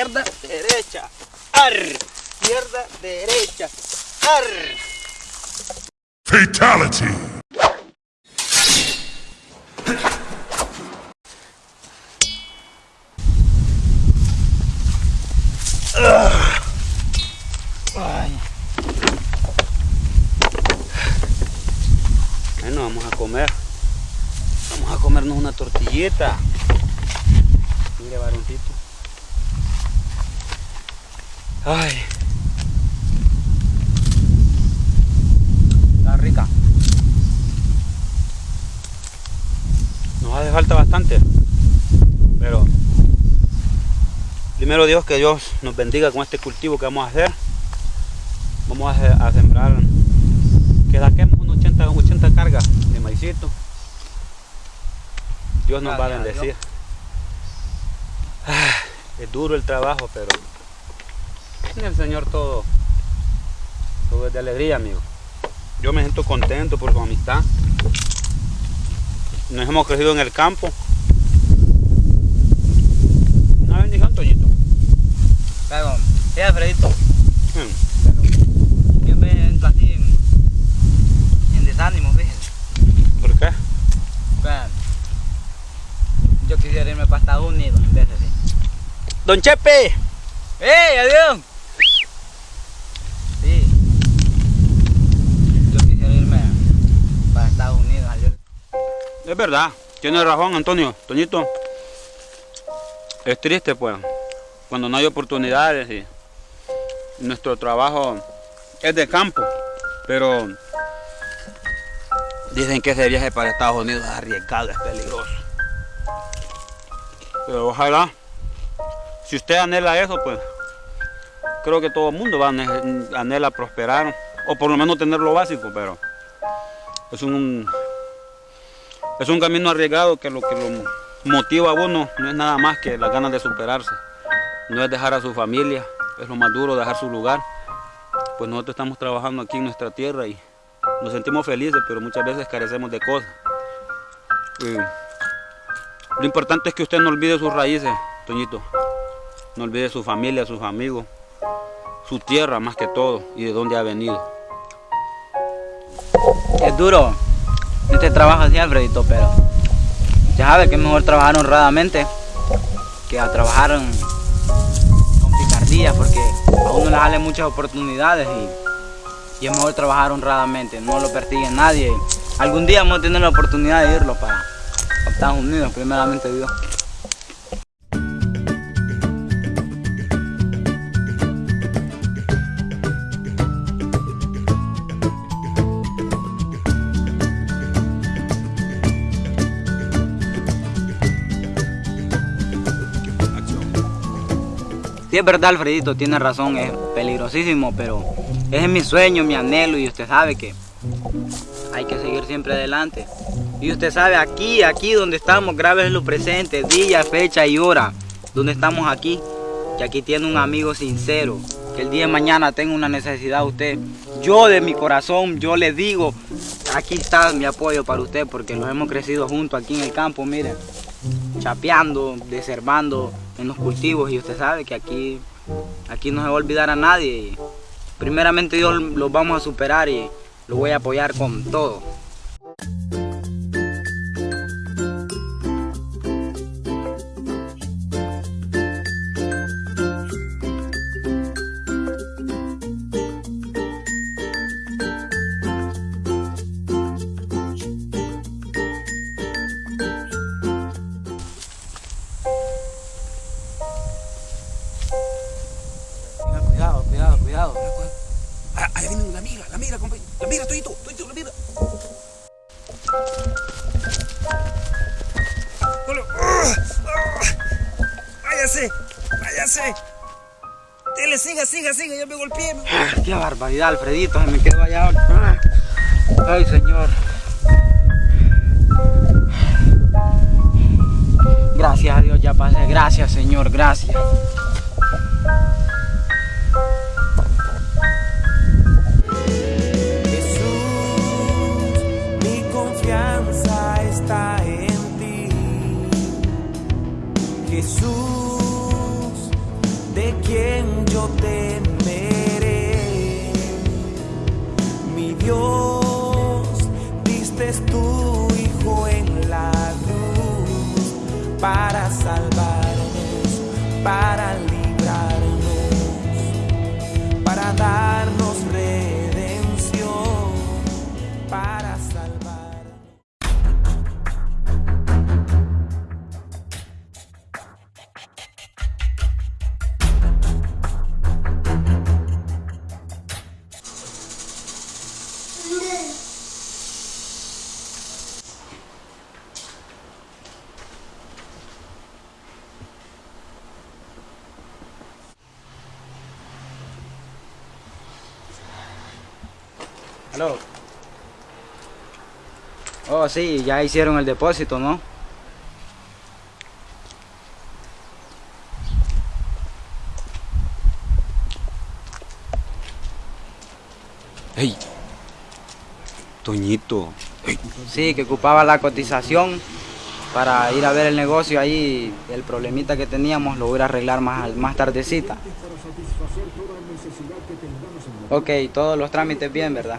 Izquierda, derecha. Ar. Izquierda, derecha. Ar. Fatality! Bueno, vamos a comer. Vamos a comernos una tortillita. Mire, varoncito. Ay. Está rica. Nos hace falta bastante. Pero primero Dios que Dios nos bendiga con este cultivo que vamos a hacer. Vamos a, a sembrar que saquemos unos 80, 80 cargas de maicito. Dios nos va a Gracias a bendecir. Ah, Es duro el trabajo, pero en el Señor todo, todo es de alegría, amigo. Yo me siento contento por su amistad. Nos hemos crecido en el campo. Una bendición, Toñito. Pero, sí, Alfredito, Mm, siempre entro así en, en desánimo, fíjese. ¿Por qué? Vean, yo quisiera irme para Estados Unidos de así. Don Chepe. ¡Ey, adiós! Sí. Yo quisiera irme para Estados Unidos. adiós. Es verdad, tiene razón Antonio, Toñito. Es triste pues, cuando no hay oportunidades y nuestro trabajo es de campo, pero dicen que ese viaje para Estados Unidos es arriesgado, es peligroso. Pero ojalá, si usted anhela eso, pues creo que todo el mundo va a anhela prosperar, o por lo menos tener lo básico, pero es un es un camino arriesgado que lo que lo motiva a uno no es nada más que las ganas de superarse. No es dejar a su familia, es lo más duro, dejar su lugar. Pues nosotros estamos trabajando aquí en nuestra tierra y nos sentimos felices, pero muchas veces carecemos de cosas. Lo importante es que usted no olvide sus raíces, Toñito. No olvide su familia, sus amigos, su tierra más que todo y de dónde ha venido. Es duro este trabajo así, Alfredito, pero ya sabe que es mejor trabajar honradamente que a trabajar con picardía, porque a uno le salen muchas oportunidades y, y es mejor trabajar honradamente, no lo persigue nadie. Algún día vamos a tener la oportunidad de irlo para Estados Unidos, primeramente Dios. Sí, es verdad, Alfredito, tiene razón, es peligrosísimo, pero ese es mi sueño, mi anhelo, y usted sabe que hay que seguir siempre adelante. Y usted sabe, aquí, aquí donde estamos, grave lo presente, día, fecha y hora, donde estamos aquí, que aquí tiene un amigo sincero, que el día de mañana tenga una necesidad usted. Yo de mi corazón, yo le digo, aquí está mi apoyo para usted, porque nos hemos crecido juntos aquí en el campo, miren chapeando, deservando en los cultivos y usted sabe que aquí, aquí no se va a olvidar a nadie. y primeramente Dios los vamos a superar y los voy a apoyar con todo. Viene la migra, la migra, compañero. La migra, Toñito, Toñito, la migra. Váyase, váyase. Dele, siga, siga, siga, ya me golpeé. Ah, Qué barbaridad, Alfredito, me quedó allá. Ah. Ay, Señor. Gracias a Dios, ya pasé. Gracias, Señor, gracias. Temeré. Mi Dios, diste tu Hijo en la cruz para salvarnos, para librarnos, Oh, sí, ya hicieron el depósito, ¿no? Hey, Toñito. Sí, que ocupaba la cotización para ir a ver el negocio ahí. El problemita que teníamos lo voy a arreglar más, más tardecita. Ok, todos los trámites bien, ¿verdad?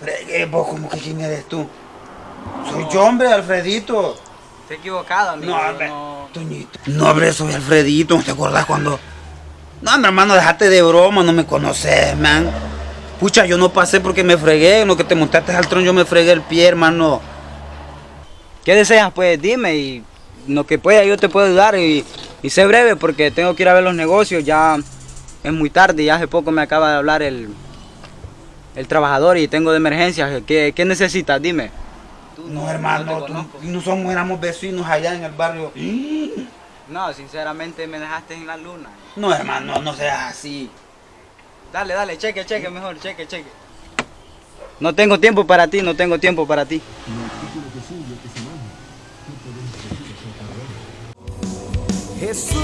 Fregue, vos, ¿cómo que quién eres tú? Soy yo, hombre, Alfredito. He equivocado, amigo. No, hombre, no- Toñito. No, hombre, soy Alfredito, ¿no te acordás cuando...? No, mi hermano, déjate de broma, no me conoces, man. Pucha, yo no pasé porque me fregué, en lo que te montaste al tron yo me fregué el pie, hermano. ¿Qué deseas? Pues dime y lo que pueda yo te puedo ayudar y, y sé breve porque tengo que ir a ver los negocios, ya es muy tarde, ya hace poco me acaba de hablar el, el trabajador y tengo de emergencia. ¿Qué, qué necesitas? Dime. No, te hermano, tú- no somos, éramos vecinos allá en el barrio. No, sinceramente me dejaste en la luna. No, hermano, no seas así. Dale, dale, cheque, cheque mejor, cheque, cheque. No tengo tiempo para ti, no tengo tiempo para ti. Jesús,